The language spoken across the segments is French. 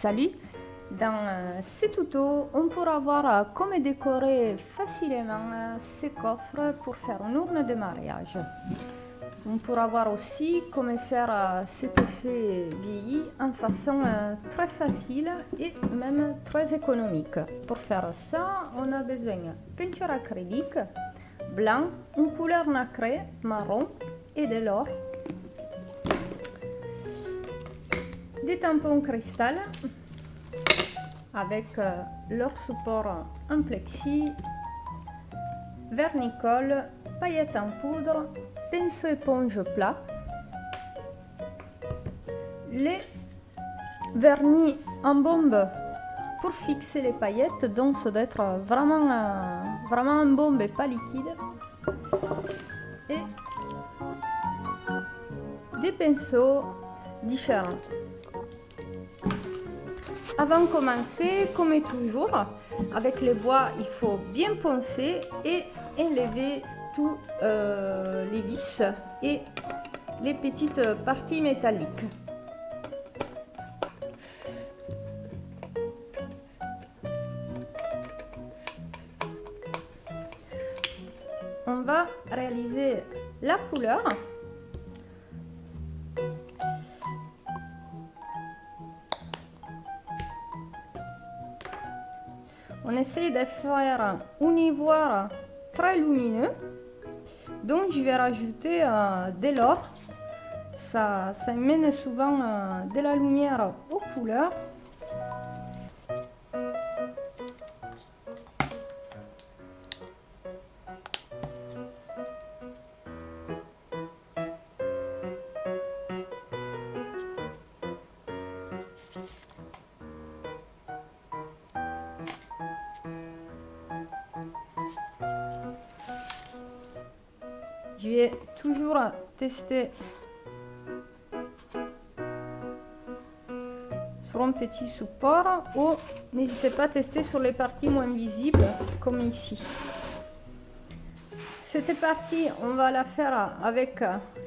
Salut Dans euh, ce tuto, on pourra voir euh, comment décorer facilement euh, ces coffres pour faire une urne de mariage. On pourra voir aussi comment faire cet effet vieilli en façon très facile et même très économique. Pour faire ça, on a besoin de peinture acrylique, blanc, une couleur nacrée, marron et de l'or des tampons cristal avec euh, leur support en plexi, vernicole, paillettes en poudre, pinceau éponge plat, les vernis en bombe pour fixer les paillettes, donc ça doit être vraiment, euh, vraiment en bombe et pas liquide. Et des pinceaux différents. Avant de commencer, comme toujours, avec les bois, il faut bien poncer et enlever tous euh, les vis et les petites parties métalliques. On va réaliser la couleur on essaye de faire un ivoire très lumineux. Donc je vais rajouter euh, de l'or. Ça, ça mène souvent euh, de la lumière aux couleurs. Je vais toujours tester sur un petit support ou n'hésitez pas à tester sur les parties moins visibles comme ici. Cette partie, on va la faire avec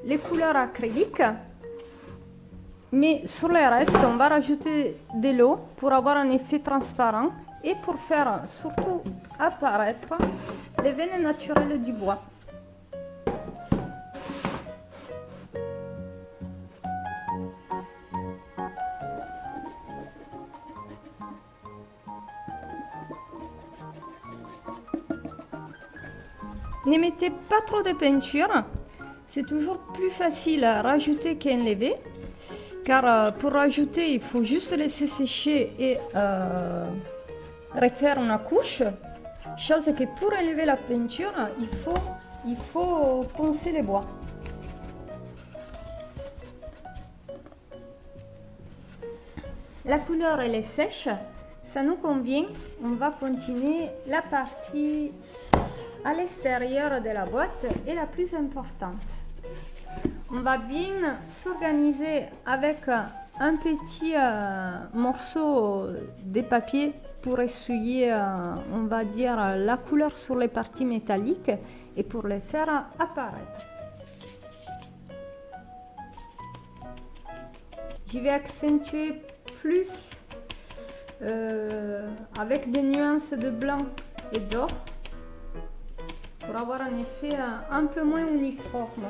les couleurs acryliques. Mais sur le reste, on va rajouter de l'eau pour avoir un effet transparent et pour faire surtout apparaître les veines naturelles du bois. Ne mettez pas trop de peinture, c'est toujours plus facile à rajouter qu'enlever. Car euh, pour rajouter, il faut juste laisser sécher et euh, refaire une couche. Chose que pour enlever la peinture, il faut, il faut poncer les bois. La couleur elle est sèche, ça nous convient. On va continuer la partie à l'extérieur de la boîte est la plus importante. On va bien s'organiser avec un petit euh, morceau de papier pour essuyer, euh, on va dire, la couleur sur les parties métalliques et pour les faire apparaître. Je vais accentuer plus euh, avec des nuances de blanc et d'or pour avoir un effet un peu moins uniforme.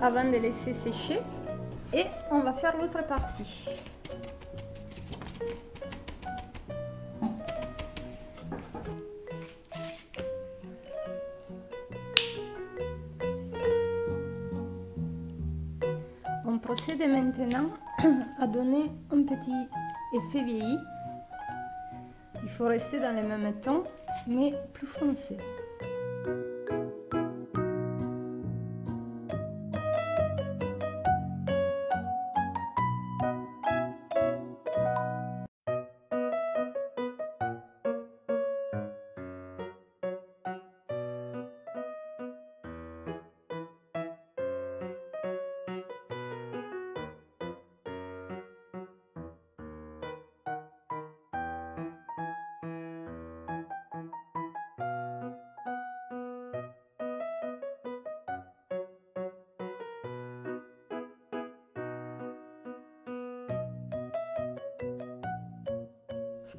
Avant de laisser sécher. Et on va faire l'autre partie. On procède maintenant à donner un petit effet vieilli. Il faut rester dans les mêmes tons, mais plus foncé.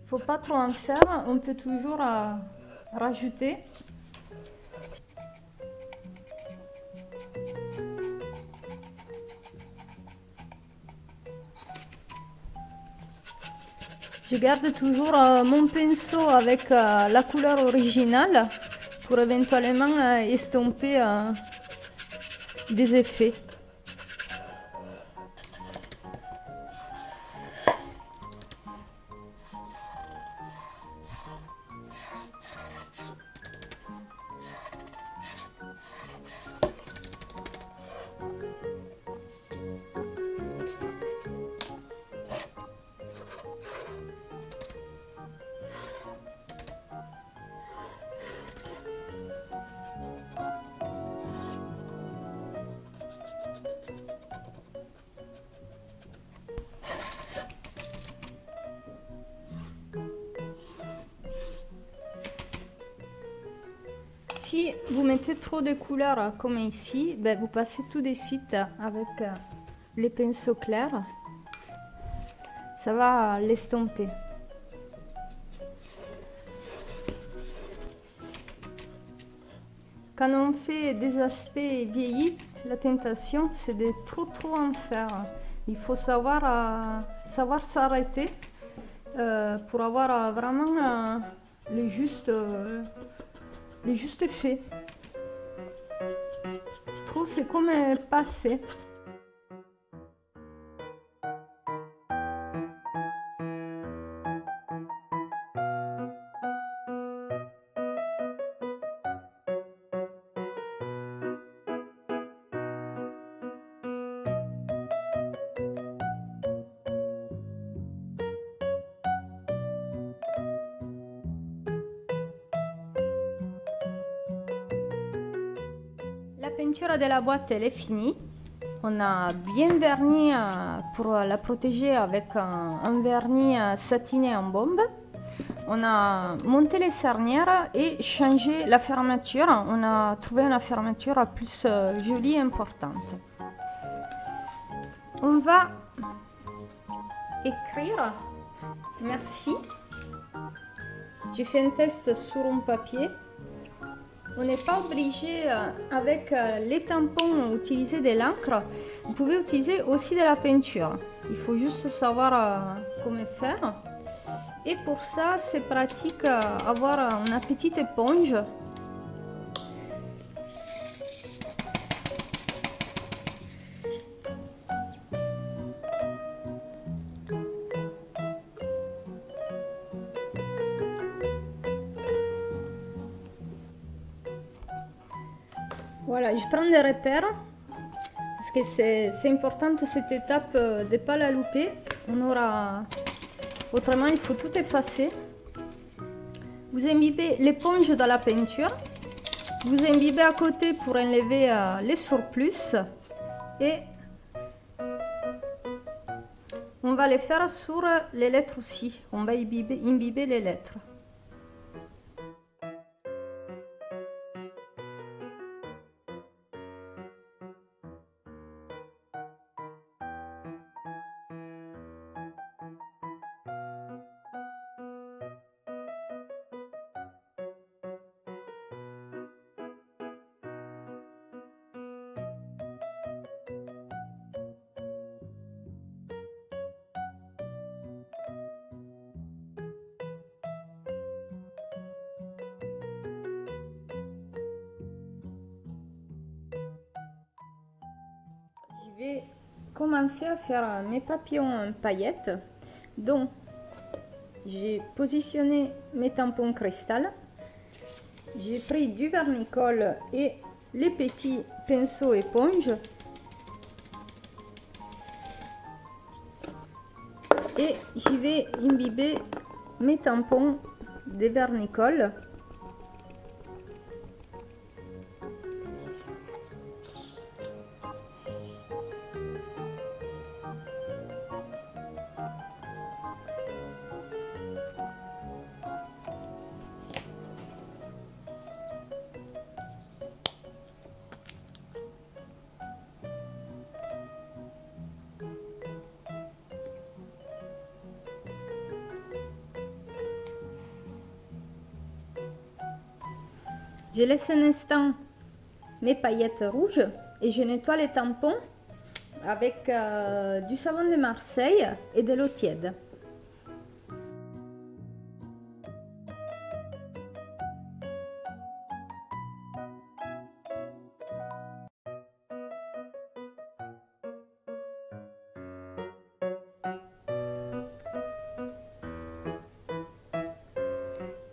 Faut pas trop en faire, on peut toujours euh, rajouter. Je garde toujours euh, mon pinceau avec euh, la couleur originale pour éventuellement estomper des effets. Si vous mettez trop de couleurs comme ici, ben vous passez tout de suite avec euh, les pinceaux clairs. Ça va l'estomper. Quand on fait des aspects vieillis, la tentation c'est de trop trop en faire. Il faut savoir, euh, savoir s'arrêter euh, pour avoir vraiment le juste le juste fait. Je trouve c'est comme passé. Peinture de la boîte elle est finie. On a bien verni euh, pour la protéger avec un, vernis euh, satiné en bombe. On a monté les cernières et changé la fermeture. On a trouvé une fermeture plus euh, jolie et importante. On va écrire merci. J'ai fait un test sur un papier on n'est pas obligé, euh, avec euh, les tampons, utiliser de l'encre. Vous pouvez utiliser aussi de la peinture. Il faut juste savoir euh, comment faire. Et pour ça, c'est pratique avoir une petite éponge Voilà, je prends des repères parce que c'est important cette étape euh, de ne pas la louper. On aura... Autrement, il faut tout effacer. Vous imbibez l'éponge dans la peinture. Vous imbibez à côté pour enlever euh, les surplus. Et on va les faire sur les lettres aussi. On va imbiber les lettres. Vais commencer à faire mes papillons en paillettes. Donc, j'ai positionné mes tampons cristal. J'ai pris du vernicole et les petits pinceaux éponges. Et j'y vais imbiber mes tampons de vernicole. Je laisse un instant mes paillettes rouges et je nettoie les tampons avec euh, du savon de Marseille et de l'eau tiède.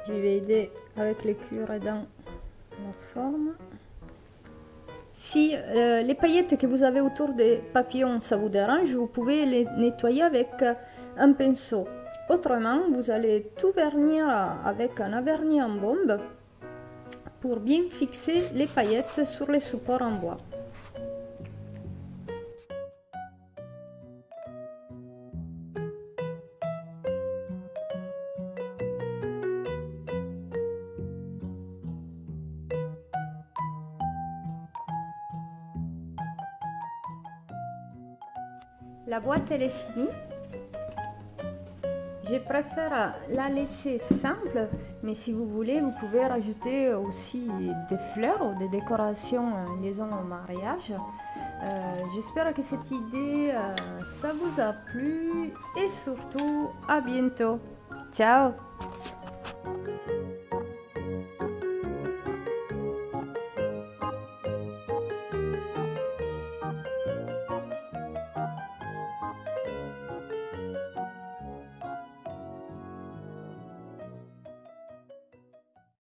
Je vais aider avec les cure-dents Si euh, les paillettes que vous avez autour des papillons, ça vous dérange, vous pouvez les nettoyer avec euh, un pinceau. Autrement, vous allez tout vernir avec un vernis en bombe pour bien fixer les paillettes sur les supports en bois. La boîte elle est finie. Je préfère la laisser simple, mais si vous voulez, vous pouvez rajouter aussi des fleurs ou des décorations en liaison au mariage. Euh, j'espère que cette idée, euh, ça vous a plu et surtout à bientôt. Ciao